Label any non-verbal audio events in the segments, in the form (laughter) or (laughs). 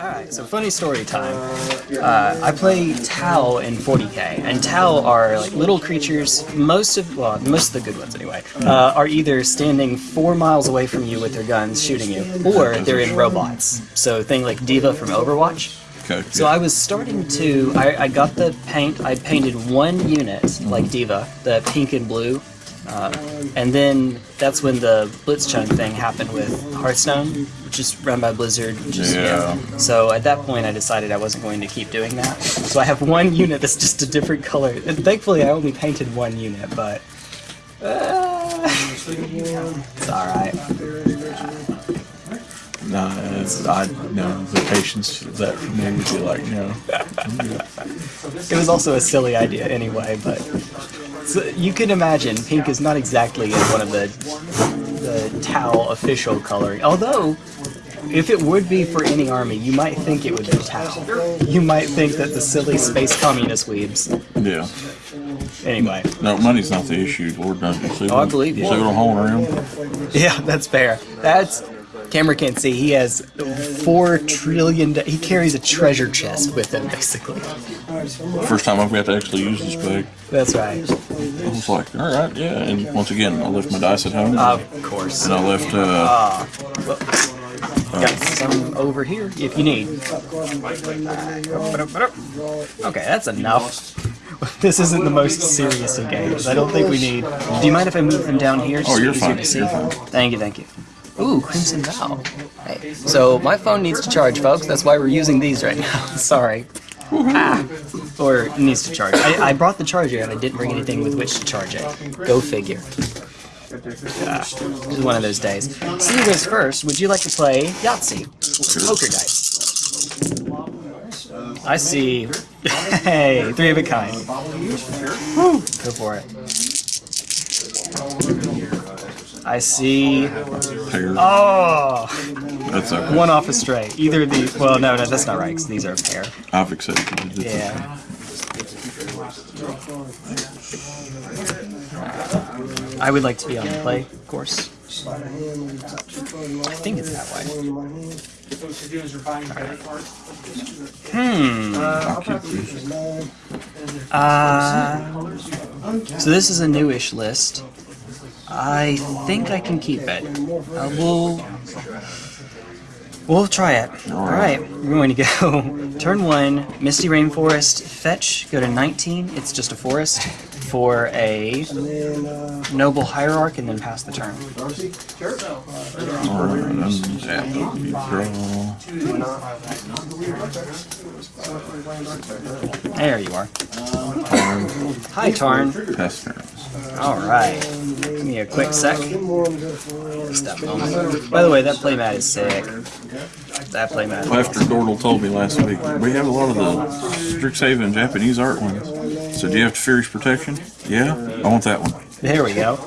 Alright, so funny story time. Uh, I play Tau in 40k, and Tau are like little creatures, most of, well, most of the good ones anyway, uh, are either standing four miles away from you with their guns shooting you, or they're in robots. So thing like D.Va from Overwatch. Okay. So I was starting to, I, I got the paint, I painted one unit, like D.Va, the pink and blue, uh, and then that's when the Blitzchung thing happened with Hearthstone, which is run by Blizzard. Which is, Yeah. So at that point, I decided I wasn't going to keep doing that. So I have one unit that's just a different color. And thankfully, I only painted one unit, but uh, (laughs) it's all right. Nah, it's, I no the patience that for me would be like no. (laughs) It was also a silly idea anyway, but so you can imagine pink is not exactly one of the the Tau official coloring. Although, if it would be for any army, you might think it would be Tau. You might think that the silly space communist weebs. Yeah. Anyway, No, money's not the issue. Lord knows. See Oh, I believe you. See what I'm around? yeah, that's fair. That's camera can't see. He has four trillion. He carries a treasure chest with him, basically. First time I've got to actually use this bag. That's right. I was like, all right, yeah. And once again, I left my dice at home. Of course. and I left. Uh, Got some over here if you need. Okay, that's enough. (laughs) This isn't the most serious of games. I don't think we need. Do you mind if I move them down here? Oh, you're fine, you're fine. Thank you, thank you. Ooh, Crimson Vow. Hey, so my phone needs to charge, folks. That's why we're using these right now. (laughs) Sorry. Ah, or it needs to charge. I, I brought the charger and I didn't bring anything with which to charge it. Go figure. Ah, this is one of those days. Seeing as first, would you like to play Yahtzee? Poker dice. I see. (laughs) Hey, three of a kind. Woo, Go for it. I see. Oh, That's okay. one off a stray. Either of these. Well, no, no, that's not right. 'cause these are a pair. I've accepted it. It's Yeah. I would like to be on the play of course. I think it's that way. Hmm. Uh, so this is a newish list. I think I can keep it. Uh, we'll we'll try it. All right, we're going to go (laughs) turn one, Misty Rainforest, fetch, go to 19. It's just a forest for a noble hierarch, and then pass the turn. All right, untap. You draw. There you are. Hi, Tarn. Pass turns. All right. Give me a quick sec. Just that moment. By the way, that playmat is sick. That playmat. Well, after Gordle told me last week, we have a lot of the Strixhaven Japanese art ones. So do you have Furious Protection? Yeah? I want that one. There we go.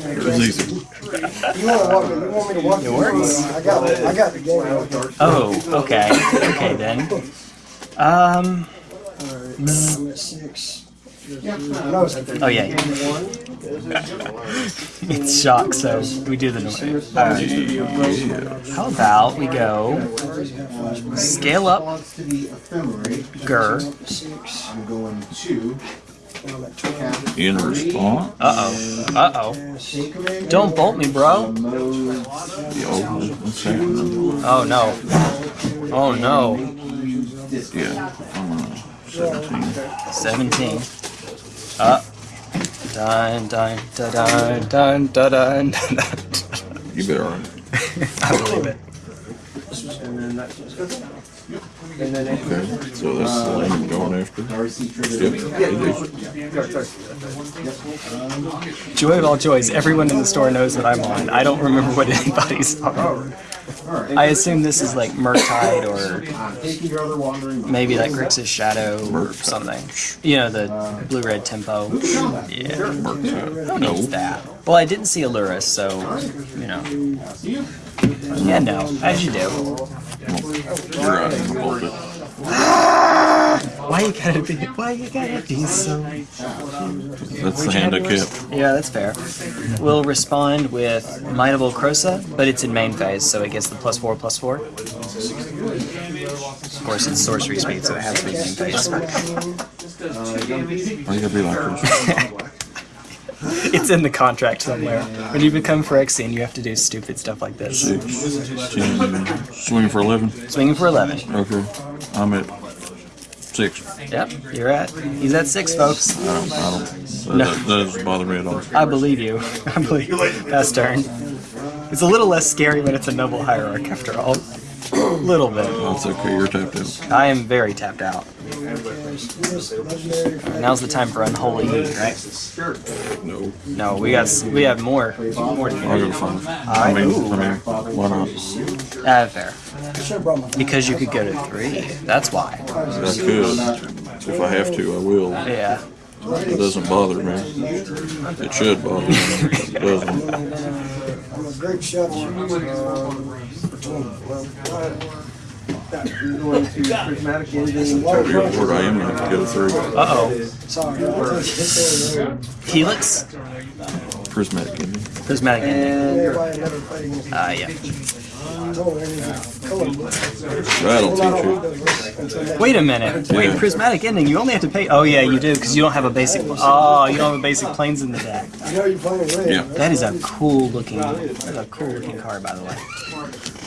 It was easy. You want to walk? You want me to walk? It works. I got. I got the game. Oh, okay. Okay then. Um. Six. No, it's Oh yeah. yeah. it's shock, so we do the noise. Alright. How about we go scale up to. Gur. I'm going to In response, Uh oh. Uh oh. Don't bolt me, bro. mode the old what's happening? Oh no. Oh no. Yeah. uh, 17. 17. Up. Dun dun dun dun dun dun (laughs) dun dun. dun. You better run. I believe it. Okay. So this is the uh, lane I'm going after. Yep. Joy of all joys, everyone in the store knows that I'm on. I don't remember what (laughs) anybody's on. I assume this is like Murktide or taking your other wandering. maybe like Grixis Shadow or something. You know, the blue-red tempo. Yeah, who needs that? Well, I didn't see Allurus, so, you know. Yeah, no, as you do. You're right. I'm gonna bolt it. Why you gotta be? Why you gotta be so? That's the handicap. Yeah, that's fair. We'll respond with Might of Old Krosa, but it's in main phase, so it gets the plus four, plus four. Of course, it's sorcery speed, so it has to be main phase. Why you gotta be like? (laughs) (laughs) It's in the contract somewhere. When you become Phyrexian, you have to do stupid stuff like this. Six, ten, swinging for 11. Swinging for 11. Okay. I'm at six. Yep, you're at. He's at six, folks. I don't, I don't, that, No. that doesn't bother me at all. I believe you. (laughs) I believe you. That's turn. It's a little less scary when it's a noble hierarch, after all. Little bit. That's okay, you're tapped out. I am very tapped out. Now's the time for unholy heat, right? No. No, we got we have more more to I'll go five. I mean, I mean, why not? Uh, fair. Should've brought my. Because you could go to three. That's why. I could. If I have to, I will. Yeah. It doesn't bother me. It should bother me. It doesn't. I'm a great shot. For 20. Well, Going to prismatic ending. Tell you what I am gonna have to get a three. Uh oh. sorry. I'll take it. Helix. Prismatic ending. Prismatic ending. Everybody never played against me. Uh, yeah. Told her it was a color book. That'll teach you. those books until next Wait a minute. Wait, Yeah. prismatic ending. You only have to pay. Oh yeah, you do because you don't have a basic. Oh, you don't have a basic planes in the deck. You know you're playing red. Yeah. That is a cool looking, that's a cool looking card, by the way.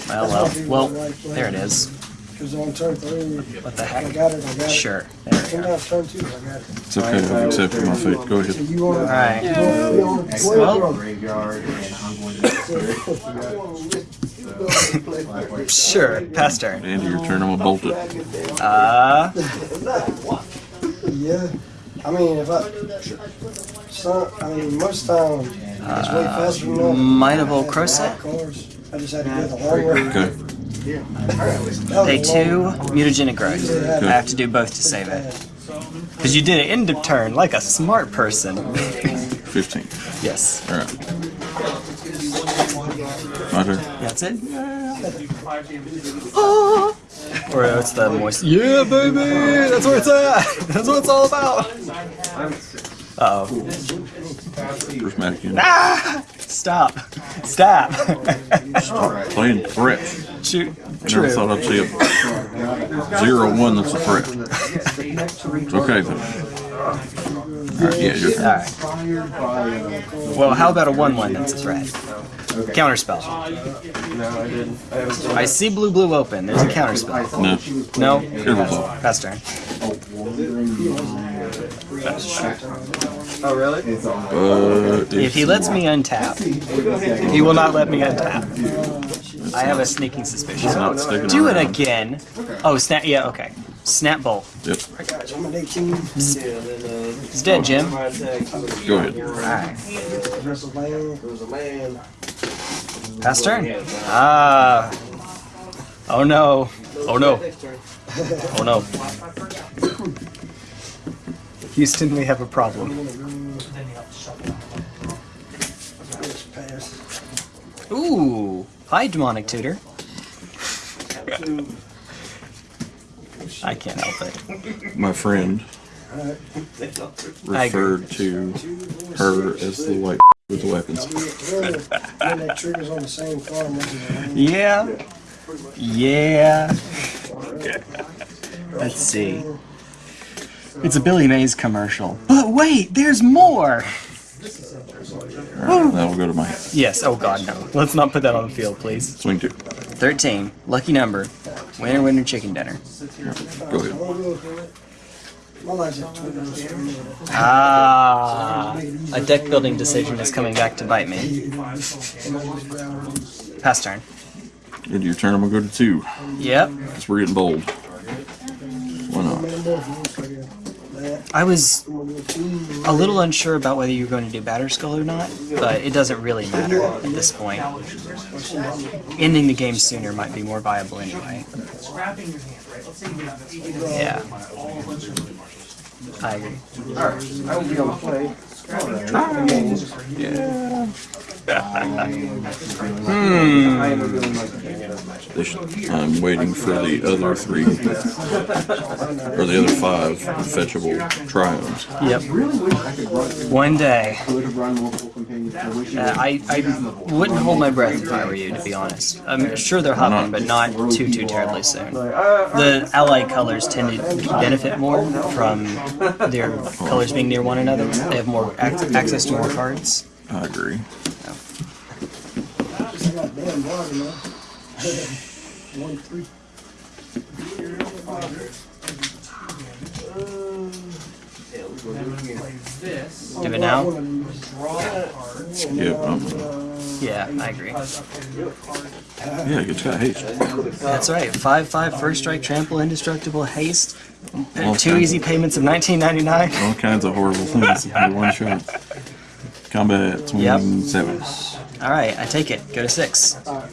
Well, well, well. There it is. Because on turn three, What the I heck? got it, I got it. Sure. There we go. Turn two, I got it. It's okay, I've accepted my fate. Go ahead. You want All to right. be on Well- (laughs) twelve Graveyard, and I'm going to. Sure. Pass turn. Andy, your turn. I'm gonna bolt it. Uh, Yeah, I mean, if I, some, I mean, most time, it's way faster than that. Might of Old Krosa. Cars, I just had to go the long way. Okay. That Pay was a long- two mutagenic growth. I have to do both to save it. Because you did it end of turn like a smart person. 15. yes. All right. My turn. That's it. (laughs) Ah. Or it's the moist. Yeah, baby! That's where it's at! (laughs) That's what it's all about! Uh oh. Prismatic ending. Ah! Stop. Stop. Playing threats. Shoot. I never True. thought I'd see a zero one that's a threat. Okay then. Alright, yeah, you're Alright. Well, how about a 1 1 that's a threat? Counterspell. No, I didn't. I I see blue blue open. There's a counterspell. No. No? Careful, though. Pass turn. Oh, really? It's. But If he lets me untap, he will not let me untap. I have a sneaking suspicion. not sticking Do it again. Oh, snap. Yeah, okay. Snap bolt. Yep. I'm an eighteen, He's dead, Jim. Go ahead. Alright. aggressive land. Pass turn. Ah. Oh no. Oh no. Oh no. Houston, we have a problem. Ooh. Hi, demonic tutor. I can't help it. My friend referred to her as the white with the weapons. When the- when that trigger's on the same farm, that's a- Yeah. Yeah. Let's see. It's a Billy Mays commercial. But wait, there's more! Alright, that'll go to my Yes, oh god, no. Let's not put that on the field, please. swing two. 13. Lucky number. Winner, winner, chicken dinner. Go ahead. My life's at twenty. Ah. A deck building decision is coming back to bite me. Pass turn. Into your turn, I'm gonna go to two. Yep. Because we're getting bold. Why not? I was a little unsure about whether you were going to do Batterskull or not, but it doesn't really matter at this point. Ending the game sooner might be more viable anyway. Yeah. I agree. I will be on the play. Yeah. I am doing They I'm waiting for the other three, or the other five fetchable triomes. Yep. One day. Uh, I, I wouldn't hold my breath if I were you, to be honest. I'm sure they're hopping, but not too, too terribly soon. The allied colors tend to benefit more from their colors being near one another. They have more ac- access to more cards. I agree. I got damn water now. One, three. Do it now? Yep. Um, Yeah, I agree. yeah, it's got haste. That's right. 5 5 first strike, trample, indestructible, haste. All Two easy payments of 1999. All kinds of horrible things in one shot. Combat 27. Alright, I take it. Go to 6. I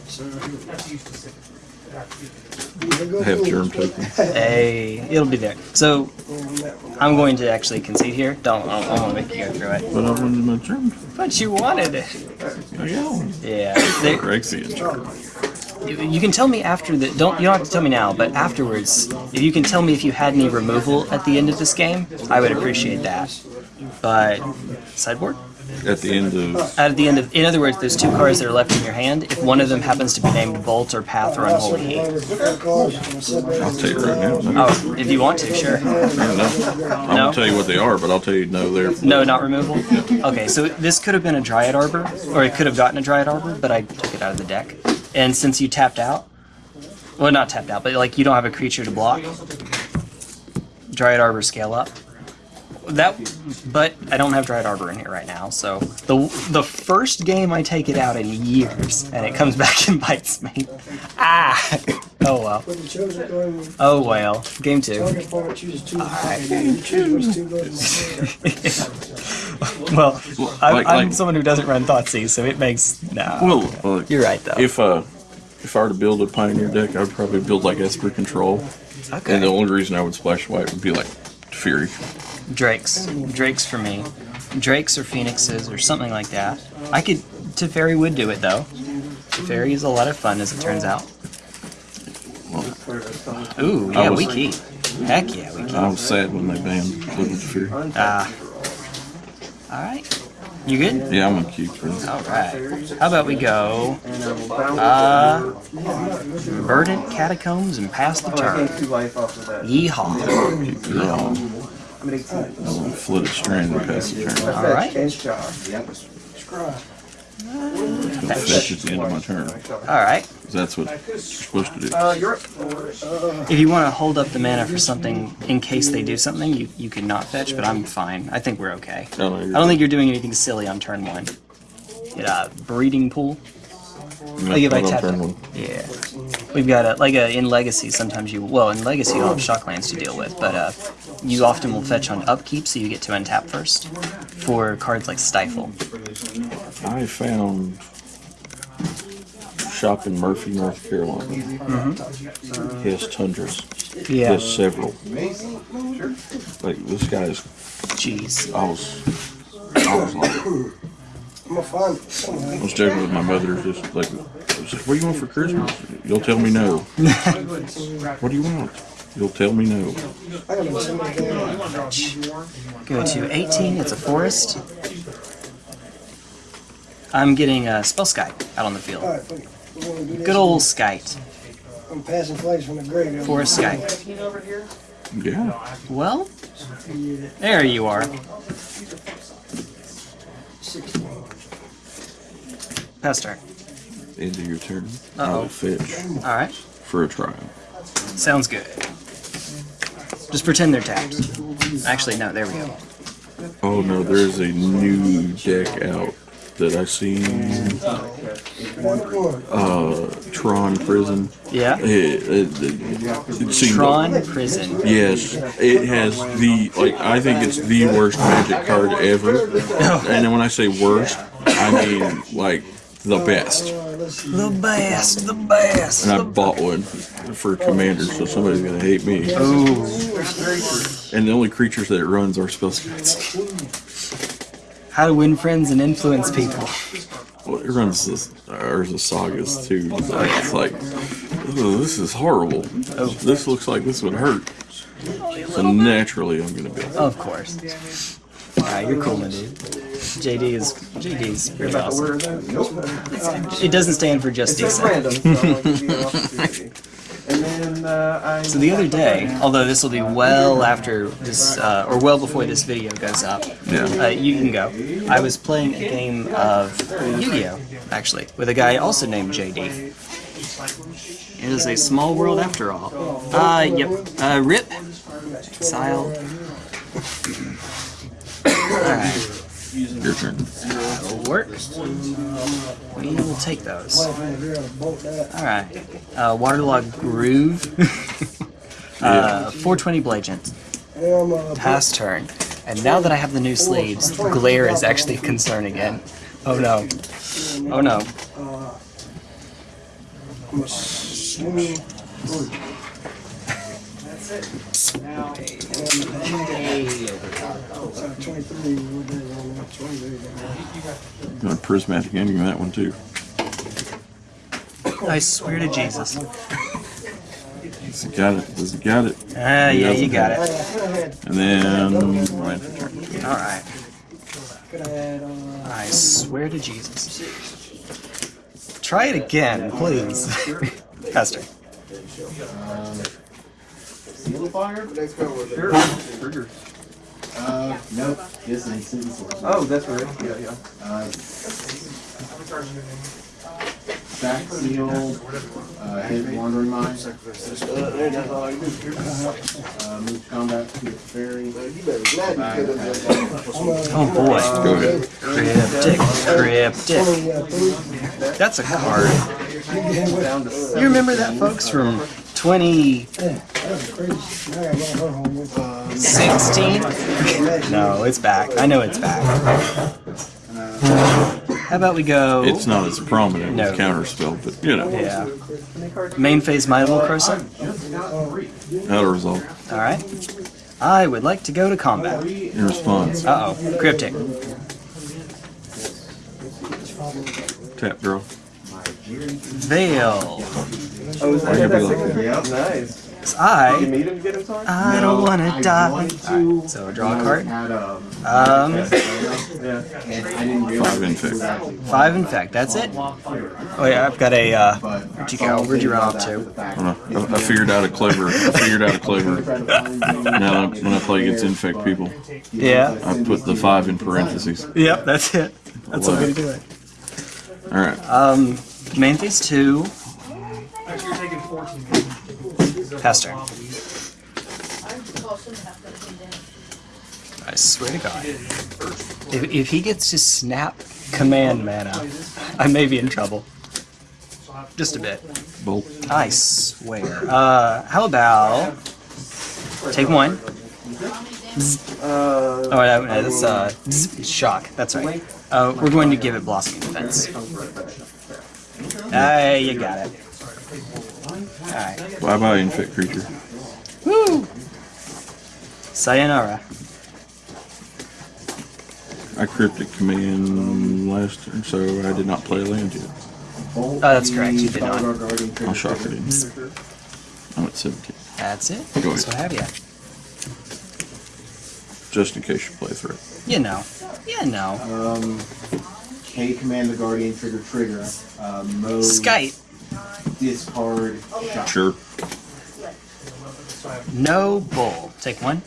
have germ tokens. Hey, it'll be there. So, I'm going to actually concede here. Don't, I don't want to make you go through it. But I wanted my germ. But you wanted it. Yeah. Yeah. They, Rexian germ. you, you can tell me after the. Don't you don't have to tell me now, but afterwards, if you can tell me if you had any removal at the end of this game, I would appreciate that. But sideboard. At the end of. At the end of, in other words, there's two cards that are left in your hand. If one of them happens to be named Bolt or Path or Unholy Heat. I'll tell you right now. Oh, if you want to, sure. No. No? gonna tell you what they are, but I'll tell you no. They're No, not removal. Okay, so this could have been a Dryad Arbor, or it could have gotten a Dryad Arbor, but I took it out of the deck. And since you tapped out, well, not tapped out, but like you don't have a creature to block, Dryad Arbor scale up. That, but I don't have Dryad Arbor in here right now, so the the first game I take it out in years, and it comes (laughs) back and bites me. Ah! (laughs) Oh well. When you chose it, going Oh well. Game two. target opponent chooses two. You choose two. (laughs) Well, I'm, like- I'm like- someone who doesn't run Thoughtseize, so it makes no. well. Uh, You're right though. If uh, if I were to build a Pioneer deck, I would probably build like Esper Control, okay. and the only reason I would splash white would be like Fury. Drakes. Drakes for me. Drakes or Phoenixes or something like that. I could. Teferi would do it though. Teferi is a lot of fun as it turns out. Ooh, yeah, was- we keep. Heck yeah, we keep. I was sad when they banned Little Fury. Ah. Alright. You good? Yeah, I'm gonna keep this. Alright. How about we go. Uh. Verdant Catacombs and pass the turn. two life off of that. Yeehaw. Um, I'm at 18. flooded strand and pass the turn. Alright. Fetch, char. Scry. Fetch at the end of my turn. Alright. 'Cause That's what you're supposed to do. Uh, you're. If you want to hold up the mana for something in case they do something, you, you can not fetch, but I'm fine. I think we're okay. No, no, I don't think you're doing anything silly on turn one. Get a breeding pool. Not- Like if I tap it. Yeah. We've got a like a in Legacy. Sometimes you well in Legacy you don't have shocklands to deal with, but uh, you often will fetch on upkeep, so you get to untap first for cards like Stifle. I found shop in Murphy, North Carolina. He has tundras. He has several. Like this guy's. Jeez. I was. I was like, I'm gonna find it I somewhere. was joking with my mother. Just like, like, what do you want for Christmas? You'll tell me no. (laughs) what do you want? You'll tell me no. I gotta send it down. Go to 18. It's a forest. I'm getting a Spellskite out on the field. Alright, fuck it. We're gonna do this. Good old skite. I'm passing flags from the grave. Forest skite. Yeah. Well, there you are. Pass turn. End of your turn. Uh-oh. I'll fetch Alright. for a trial. Sounds good. Just pretend they're tapped. Actually, no, there we go. Oh no, there's a new deck out that I seen. Uh, Tron Prison. Yeah? It, it, it, it seemed Tron Prison. Yes, it has the like. I think it's the worst Magic card ever. (laughs) And then when I say worst, I mean like the best. The best, the best. And I bought one for Commander, so somebody's gonna hate me. And the only creatures that it runs are spell scouts. How to win friends and influence people. Well, it runs this, or the sagas too. It's like, "Ugh, this is horrible. Oh. This looks like this would hurt. Oh, so naturally, I'm gonna build. Of course. Alright, you're cool, my dude. JD is JD's pretty awesome. Nope. It doesn't stand for just It's decent. random, so I'll give you an (laughs) opportunity. And then uh, So the other day, although this will be well after this, uh, or well before this video goes up, Yeah. uh, you can go. I was playing a game of Yu-Gi-Oh, actually, with a guy also named JD. It is a small world after all. Uh, yep. Uh, Rip. Exile. Alright, Your turn. will work. We will take those. Alright. Uh, Waterlogged Grove. (laughs) uh, 420 Blagent. Pass turn. And now that I have the new sleeves, glare is actually a concern again. Oh no. Oh no. Assuming. Twenty-three, what day is on that? Twenty-three. Going prismatic ending that one too. I swear to Jesus. Does it got it? Does it got it? Ah, yeah, you got it. And then right. Alright. Could have had, uh, I swear to Jesus. Try it again, please. (laughs) Faster. Seal fire? Next go with it. Sure. Uh, nope. This ain't city source. Oh, that's right. Yeah, yeah. Uh, Stack seal, uh, hit wandering mine, uh, move combat to the ferry. You better glad you could have done that. Oh boy. Go. Cryptic, cryptic. twenty, uh, three. That's a card. You remember that, folks, from 2016? Yeah, that was crazy. Now I got her home with, uh, No, it's back. I know it's back. How about we go... It's not as prominent No. as counterspell, but you know, Yeah. Main phase Might of Old Krosa? how to resolve. Alright. I would like to go to combat. In response, Uh-oh. Cryptic. tap draw. Veil. Oh, is Why you that be that like signature? that? Nice. 'Cause You I... meet him, get him sorry? I don't want to I die. wanted to, Alright, so draw a when I card. Had, um, Um, Yeah. and I didn't realize. Five it infect. was actually five infect. That's it? Oh yeah, I've got a, uh... But Where'd you go? Where'd you run off to? I, don't know. I, I figured out a clever. I figured out a (laughs) clever. Now that I- when I play against infect people, Yeah. I put the five in parentheses. Yep, that's it. That's what we do it. All right. Um, main phase two. Pass turn. I swear to God. If, if he gets to snap command mana, I may be in trouble. Just a bit. Bolt. I swear. Uh, how about take one? Uh, Oh, no, no, that's uh, shock. That's right. Uh, we're going to give it blossoming defense. Ah, you got it. All right. Bye bye, infect creature. Woo! Sayonara. I cryptic command last turn, so I did not play a land yet. Oh, that's correct, you did not. I'll shock it in. I'm at 17. That's it. Go That's what have you. Just in case you play through. You know. You know. Um, K command the guardian trigger trigger. Uh, mode. Skype. Discard. Shock. Sure. No bull. Take one.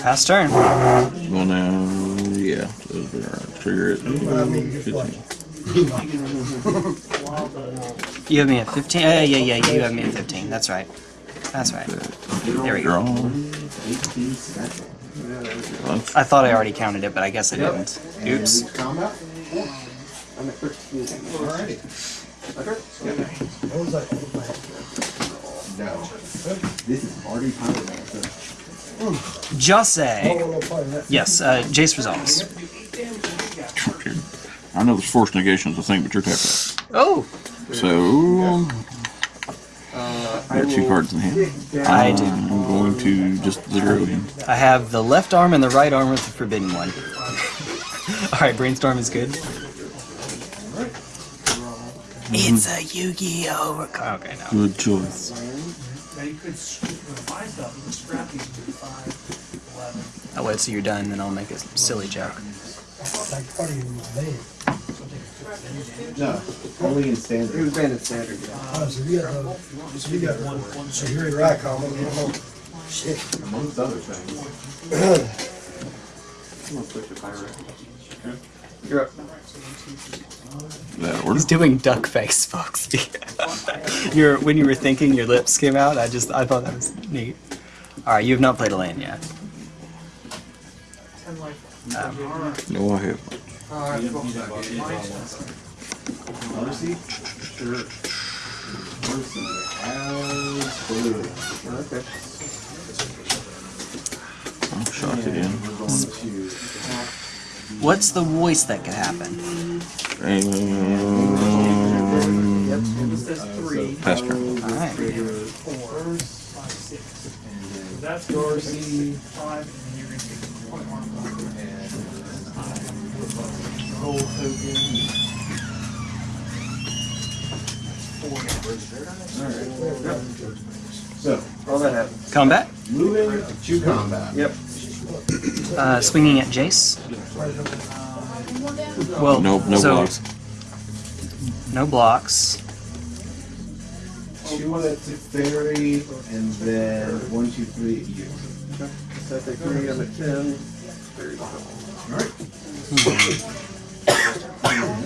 Pass turn. Well, now, yeah. so there are- Trigger it. You have me at 15. Uh, yeah, yeah, you have me at 15. That's right. That's right. There we go. Draw. 18 special. I thought I already counted it, but I guess I didn't. Oops. I'm at 13. Alrighty. what was that? No. This is already pilot master. Just I say. don't wanna play that. Yes, uh, Jace resolves. I know there's force negation is a thing, but you're tapped out. Oh! So, Uh, I got two cards in hand. I do. I'm going to just zero him. I have the left arm and the right arm with the forbidden one. (laughs) Alright, brainstorm is good. It's a Yu-Gi-Oh! reco- Okay, no. Good choice. Now you could sc- find stuff, you could scrap these to five, eleven. I'll wait till you're done, then I'll make a silly joke. Like part of your name. No, only in He standard. was banned in standard, yeah. Oh, so you got, uh, so you got one, so you're in Racom, you know, shit. Amongst other things. I'm gonna switch to pirate. You're up. That order. He's doing duck face, folks. (laughs) Your when you were thinking, your lips came out. I just I thought that was neat. All right, you have not played a land yet. Ten life. No, I have. Mercy? Sure. Mercy has blue. okay. I'm shocked again. We're going to attack What's the voice that could happen? Yep, Um, This says three, pass turn. All right. four, five, six. That's Darcy, five, and you're gonna take one more. Gold token. So, All that happens. Combat. moving to combat. Yep. Uh, swinging at Jace. Well, No, no so, blocks. No blocks. Two at fairy, and then one, two, three at you. So I take three, I'm at ten. Thirty.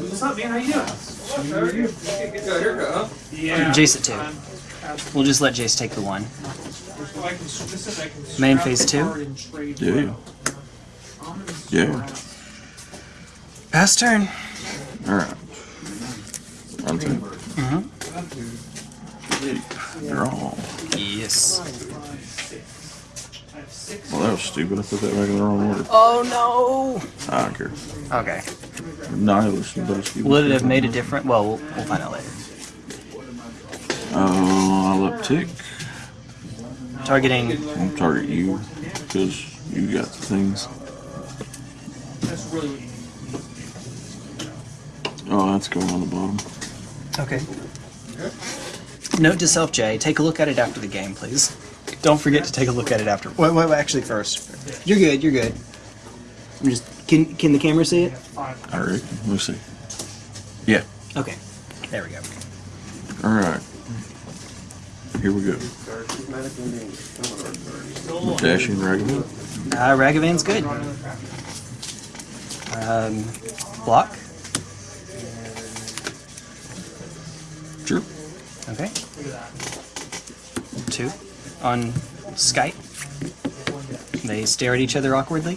What's up, man? How you doing? How are you? Good haircut, huh? Yeah. Jace at two. We'll just let Jace take the one. if I can- this is I can Main phase two? card Yeah. well. I'm gonna Yeah. Pass turn. All right. I'm two. Mm-hmm. Draw. Yes. I have. Well, that was stupid. I put that back in the wrong order. Oh no! I don't care. no. Okay. Nihilist, but it's. Would it have made a difference? Well, we'll, we'll find out later. Uh, I'll uptick. Targeting. I'll target you because you got the things. That's really what you need. Oh, that's going on the bottom. Okay. Note to self, Jay. Take a look at it after the game, please. Don't forget to take a look at it after. Wait, wait, wait actually, first. You're good. You're good. I'm just. Can Can the camera see it? All right. Let's see. Yeah. Okay. There we go. All right. Here we go. Darcy's magic and dangerous. Still on. Dashing Ragavan. Uh, Ragavan's good. Um, block. Okay. Two. On Skype. They stare at each other awkwardly.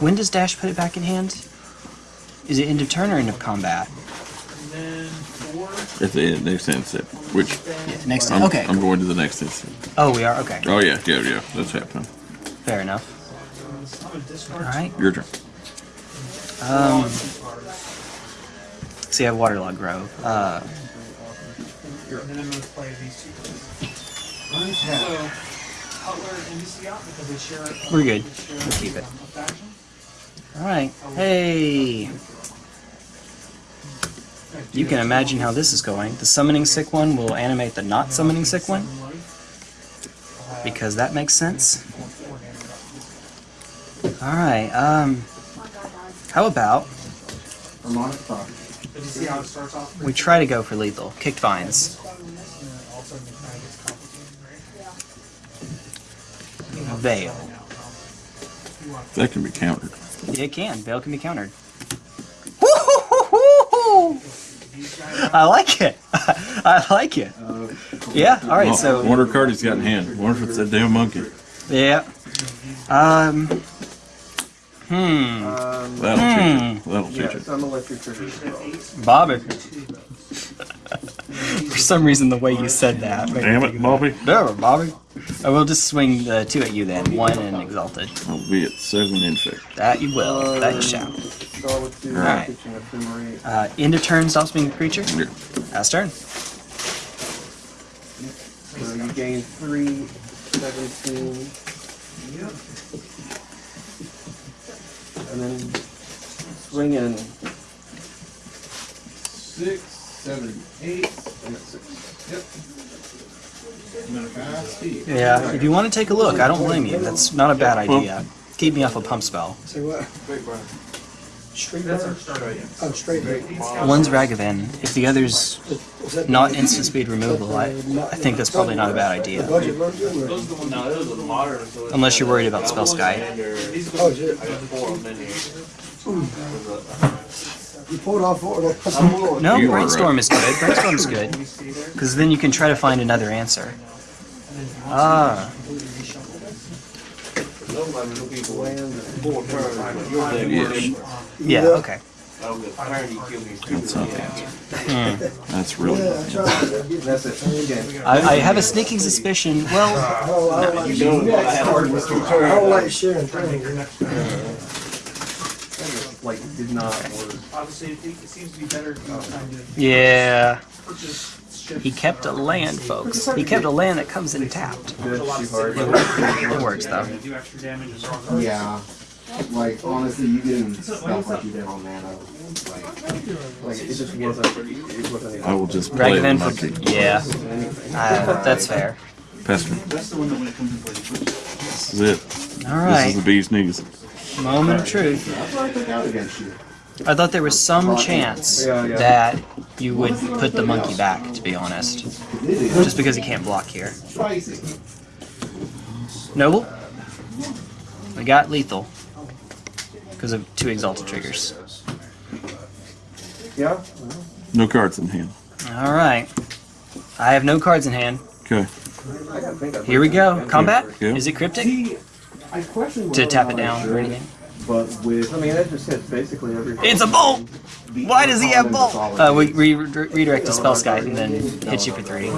When does Dash put it back in hand? Is it end of turn or end of combat? And then four. At the end, next instant. Which Yeah, next. I'm, okay. I'm going to the next instant. Oh, we are. Okay. Oh yeah, yeah, yeah. That's happening. Fair enough. I'm gonna discard. All right. Your turn. Um. See, I have Waterlogged Grove. Uh, And then I'm gonna play these two. cards. So, Cutler and NBC out because they share. We're good. they share We'll keep it. all right. Hey. You can imagine how this is going. The summoning sick one will animate the not summoning sick one because that makes sense. All right. Um. How about Harmonic Thought. But you see how it starts off? we try to go for lethal? Kicked vines. Veil. That can be countered. It can. Veil can be countered. I like it. (laughs) I like it. Yeah. All right. Oh, So wonder card he's got in hand. Wonder if it's that damn monkey. yeah. Um. Hmm. Um, That'll teach Hmm. it. That'll teach yeah, it. so I'm gonna let you trigger as well. Bobby. (laughs) For some reason, the way you said that. made me Damn think it, of Bobby. that. No, Bobby. I will just swing the two at you then. One and exalted. I'll be at seven infect. That you will. That you shall. Start with two, Alright. Uh, end of turn stops being a creature. Yeah. Last turn. So you gain three, seventeen. And then swing in Six, seventy-eight. I'm six. Yep. Yeah, if you want to take a look, I don't blame you. That's not a bad idea. Keep me off a pump spell. Say what? Street That's our start rate. Oh, straight burn. One's Ragavan. If the other's not instant speed removal, I, I think that's probably not a bad idea. budget you're the ones. No, it was a modern. Unless you're got worried a about double spell sky. standard. These are Oh, You pulled off what? No, You are brainstorm is good. Brainstorm is good. (laughs) you see there. Because then you can try to find another answer. Ah, Nobody knew people land four turns. You're there. Yes. yeah, okay. I don't get tired. You kill me. That's not the answer. That's really Yeah, I tried to get That's it. I, I have a sneaking suspicion. Well, I don't, I don't like, You don't know I have heard with two I don't like sharing things. Like, did not work. Obviously, it, it seems to be better if you yeah. He kept a land, folks. He kept a land that comes in tapped. Good, too hard. It works though. They do extra damage and so on. Yeah. Like honestly, you getting stuff like you did on Nano. Like Like, it just wasn't. I will just play the Ragavan monkey. for yeah. Uh, that's fair. Pester. That's the one that when it comes in play, This is it. All This is the right. bee's knees. Moment of truth. I took out against you. I thought there was some chance Yeah, yeah. that you would put the monkey back. To be honest, just because he can't block here. Noble. We got lethal because of two exalted triggers. Yeah? No cards in hand. All right. I have no cards in hand. Okay. I gotta think of Here we go. Combat. Yeah. Is it cryptic? See, I question To tap it not I down or anything? But with I mean, it just hits basically every. It's a bolt. Why does he have uncommon bolt? Uh, we re- re- redirect to Spellskite and then hit you for three.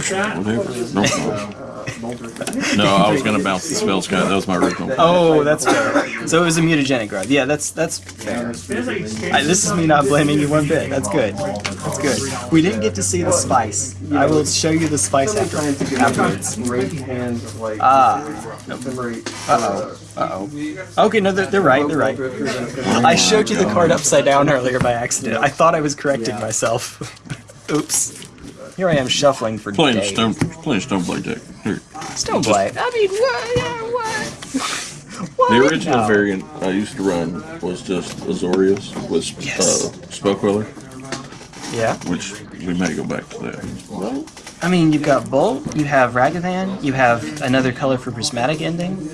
Whatever. No problem. Bolter. No, I was gonna bounce the Spellskite. That was my original. Oh, that's fair. So it was a mutagenic growth. Yeah, that's that's fair. I, this is me not blaming you one bit. That's good. That's good. We didn't get to see the spice. I will show you the spice after, Trying to get afterwards. great hands of like. Ah. Uh-oh. Uh oh. Okay, no, they're, they're right. They're right. I showed you the card upside down earlier by accident. I thought I was correcting myself. (laughs) Oops. Here I am shuffling for Playing days. stone, playing stoneblade deck. Here. Stoneblade. I mean, what? Yeah, what? what? The original No. variant I used to run was just Azorius with Yes. uh, Spellqueller, Yeah. which we may go back to that. I mean, you've got Bolt, you have Ragavan, you have another color for prismatic ending.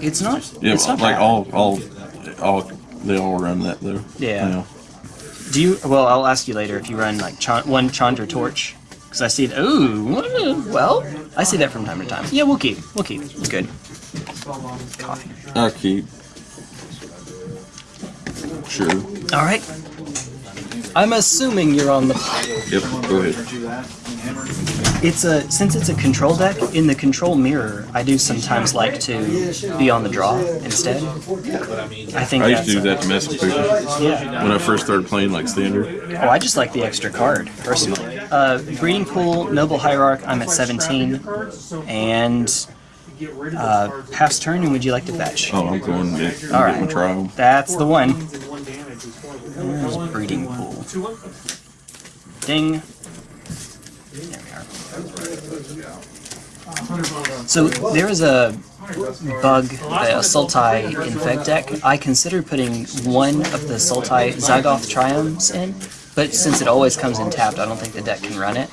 It's not. Yeah, it's not like bad. all, all, all, they all run that though. Yeah. Do you? Well, I'll ask you later if you run like Chan, one Chandra Torch, because I see. Ooh, well, I see that from time to time. Yeah, we'll keep. We'll keep. It's good. Coffee. I keep. Sure. All right. I'm assuming you're on the. Yep. Go ahead. It's a since it's a control deck in the control mirror. I do sometimes like to be on the draw instead. I think I used to do that to mess with people Yeah. when I first started playing like standard. Oh, I just like the extra card, personally. Uh, breeding pool, noble hierarch. I'm at 17, and uh, past turn. And would you like to fetch? Oh, I'm going to get, All right. trial. That's the one. And one damage is horrible. There's breeding pool. One. Ding. Are. So there is a bug, the Sultai Infect deck. I considered putting one of the Sultai Zagoth Triomes in, but since it always comes in tapped, I don't think the deck can run it.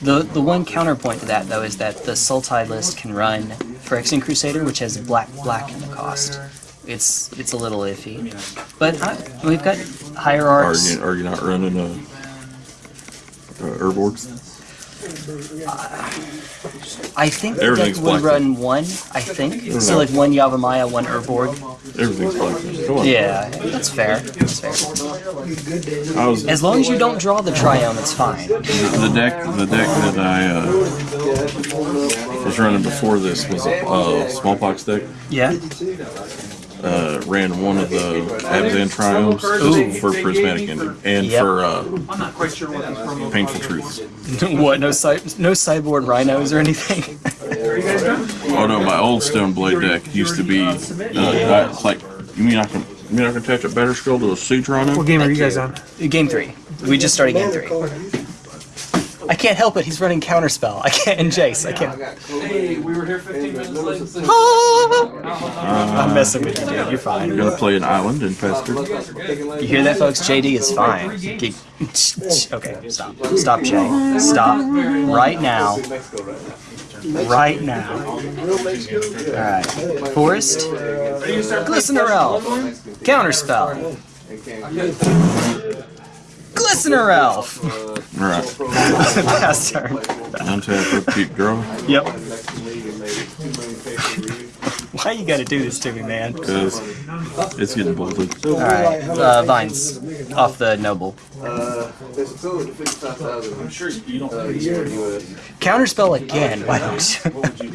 The the one counterpoint to that though is that the Sultai list can run Phyrexian Crusader, which has black black in the cost. It's it's a little iffy, but I, we've got Are hierarchs. you, are you not running a, uh Urborgs? I think the deck Everything's would black. run one. I think so, like one Yavimaya, one Urborg. Everything's black. Come on. Yeah, that's fair. That's fair. I was As long as you don't draw the Triome, it's fine. the deck. The deck that I uh, was running before this was a uh, smallpox deck. Yeah. Uh, ran one of the Abzan triomes Ooh. for prismatic ending and Yep. for uh, I'm not quite sure what these promo painful truths. (laughs) what? No cy- no cyborg rhinos or anything. Oh no, my old stone blade deck used to be uh, I- like you mean I can you mean I can attach a Batterskull to a sea What Toronto? game are you guys on? game three. We just started game three. I can't help it. He's running counterspell. I can't. And Jace. I can't. Hey, we were here 15 minutes late. and ah! I'm messing with you, dude. You're fine. You're gonna play an island in Pester. You hear that, folks? JD is fine. Okay, stop. Stop, Jay. Stop. Right now. Right now. Alright. Forest. Glistener Elf. Counterspell. Glistener Elf. Alright. Pass (laughs) turn. Untap, upkeep, draw. Yep. Why you gotta do this to me, man? Because it's getting bolted. Alright. Uh, vines. Off the noble. It's still at fifty-five thousand. I'm sure you don't. Uh, Counterspell again. Why don't you?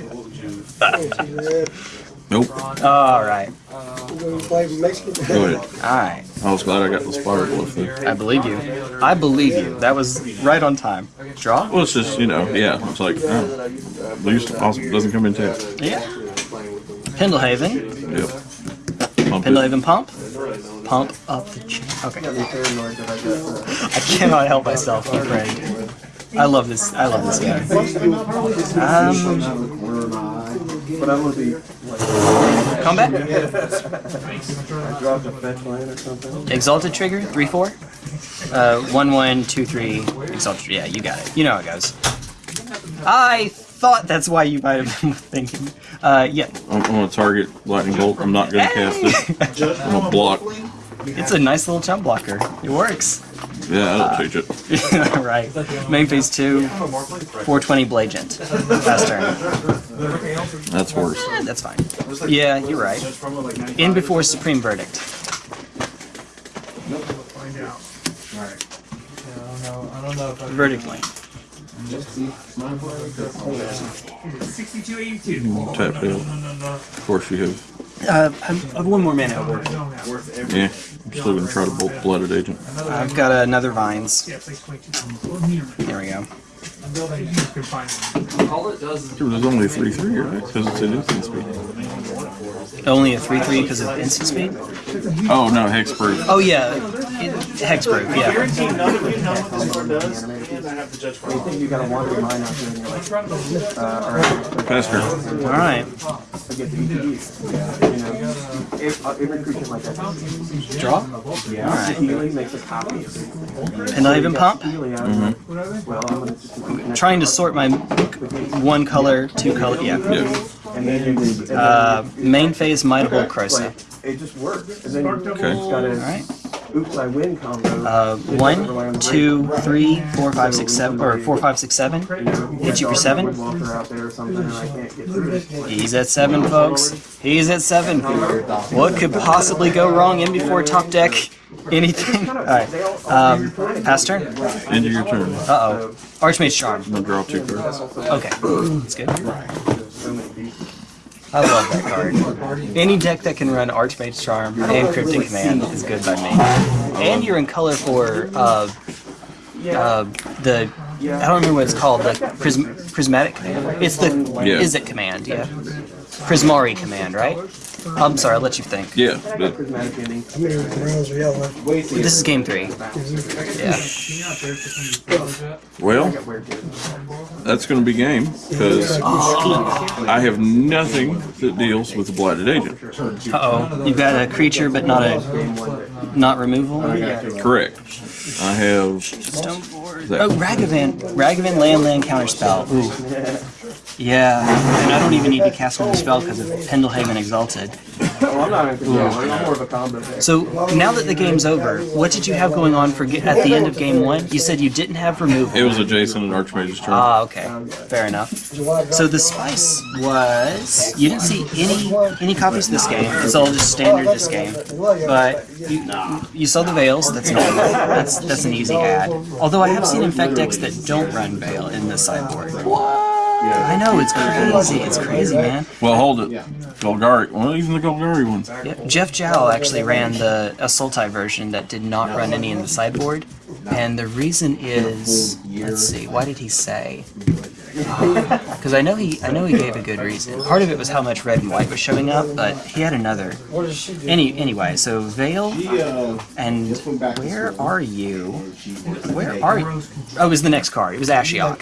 (laughs) Nope. Alright. We're gonna play Mexican. Go ahead. Alright. I was glad I got the spider glyph there. I believe you. I believe you. That was right on time. Draw? Well, it's just, you know, yeah. It's like, oh, least awesome. Doesn't come in tap. Yeah. Pendlehaven. Yep. Pump it. Pendlehaven pump. Pump up the chain. Okay. I cannot help myself, I'm afraid. I love this. I love this guy. Um, But I'm gonna be, combat. dropped a fetch land or something. Exalted trigger. Three four. Uh, one one two three. Exalted. Yeah, you got it. You know how it goes. I thought that's why you might have been (laughs) thinking. Uh, yeah. I'm, I'm gonna target lightning bolt. I'm not gonna cast it. I'm gonna block. It's a nice little jump blocker. It works. Yeah, I don't change it. (laughs) right. Main phase two. 420 Blagent. Fast turn. That's worse. Eh, that's fine. Yeah, you're right. In before Supreme Verdict. Verdict lane. 6282. Tap. Of course you have. Uh, I have one more mana over. Yeah. I'm still gonna try to bolt blighted agent. I've got another Vines. Yeah, it's like 22. There we go. A huge confinement. All it does is Dude, there's only a 3 3, right? Because it's an instant speed. Only a 3-3 because of instant speed? Oh, no, hexproof. Oh yeah, it, hexproof, yeah. Anything you gotta wander your mind out uh, there and you're like, Pester. Alright. I get the ETBs. You know, if, uh, every creature like that. Draw? Yeah. Alright. Healing makes a copy. Pendlehaven pump? Healing out of Well, I'm gonna. Trying to sort my one color, two color, yeah. Yeah. And then. Uh, main phase Might of Old Krosa. It just works. And then Okay. gotta, Alright. Oops, I win combo. Uh, one, two, three, four, five, six, seven, or four, five, six, seven. Hit you for seven. Walker out there or something and I can't get through it. He's at seven, folks. He's at seven. What could possibly go wrong in before top deck? Anything? Alright. Um, pass turn? End of your turn. Uh oh. Archmage Charm. I'm gonna draw two cards. Okay. That's good. I love that card. Any deck that can run Archmage Charm and Cryptic Command is good by me. And you're in color for uh, uh, the I don't remember what it's called. The prism, prismatic command. It's the Yeah. is it command? Yeah. Prismari command, right? I'm sorry. I'll let you think. Yeah, but Prismatic ending. How many rounds are y'all left? This is game three. Yeah. well, that's gonna be game because I have nothing that deals with the blighted agent. Uh oh. You've got a creature, but not a not removal. Correct. I have Stone board. that. Oh, Ragavan. Ragavan land land counterspell. Ooh. Yeah, and I don't even need to cast another spell because of Pendlehaven Exalted. Oh, I'm not even, yeah, I'm more of a combo deck. So now that the game's over, what did you have going on for at the end of game one? You said you didn't have removal. It was a Jason and Archmage's turn. Ah, okay, fair enough. So the spice was you didn't see any any copies of this game. It's all just standard this game. But you you saw the veils. That's normal. That's that's an easy add. Although I have seen infect decks that don't run veil in the sideboard. I know it's crazy. It's crazy, man. Well, hold it. Golgari. Well, even the Golgari ones. Yeah, Jeff Jow actually ran the Sultai version that did not run any in the sideboard, and the reason is, let's see, why did he say? (laughs) Because I know he, I know he gave a good reason. Part of it was how much red and white was showing up, but he had another. What does she do? Any, anyway, so Veil uh, and just went back to where are you? Where are you? Oh, it was the next card. It was Ashiok.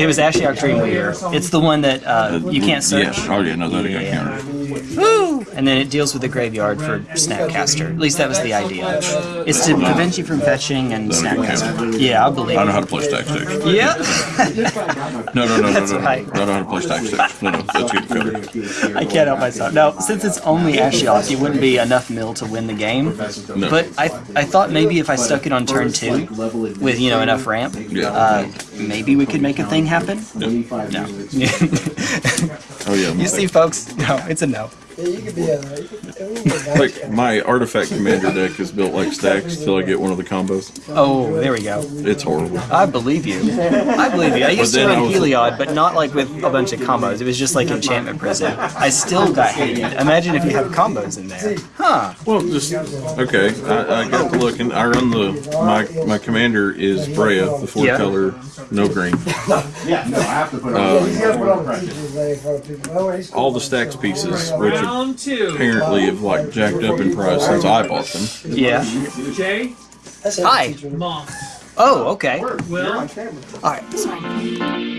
It was Ashiok Dreamweaver. It's the one that uh, you can't search. Yes. Oh yeah, no, that got Yeah. countered. Woo! And then it deals with the graveyard for Snapcaster. At least that was the idea. It's to prevent you from fetching and That'll Snapcaster. Yeah, I believe I know how to play stack sticks. Yeah. (laughs) No, no, no, no, That's no, no. right. I know how to play stack sticks. No, no, that's good counter. I can't help myself. Now, since it's only Ashiok, it wouldn't be enough mill to win the game. No. But I, I thought maybe if I stuck it on turn two with you know enough ramp, Yeah. uh, maybe we could make a thing happen. No. Oh yeah. (laughs) you see, folks? No, it's a no. Yeah, you could be a. You could, we could back Like my artifact commander deck is built like stacks till I get one of the combos. Oh, there we go. It's horrible. I believe you. I believe you. I used to then I run Heliod, but not like with a bunch of combos. It was just like enchantment prison. I still got hated. Imagine if you have combos in there. Huh. Well, just okay. I, I got to and I run the my my commander is Breya, the four Yeah. color, no green. Yeah, no, I have to put Uh, on. You gotta put on the teacher's name in front of people. He's All the stacks pieces, which Round two. apparently have like jacked up in price since I bought them. Yeah. Jay, Hi. Mom, Oh, okay. Will, All right.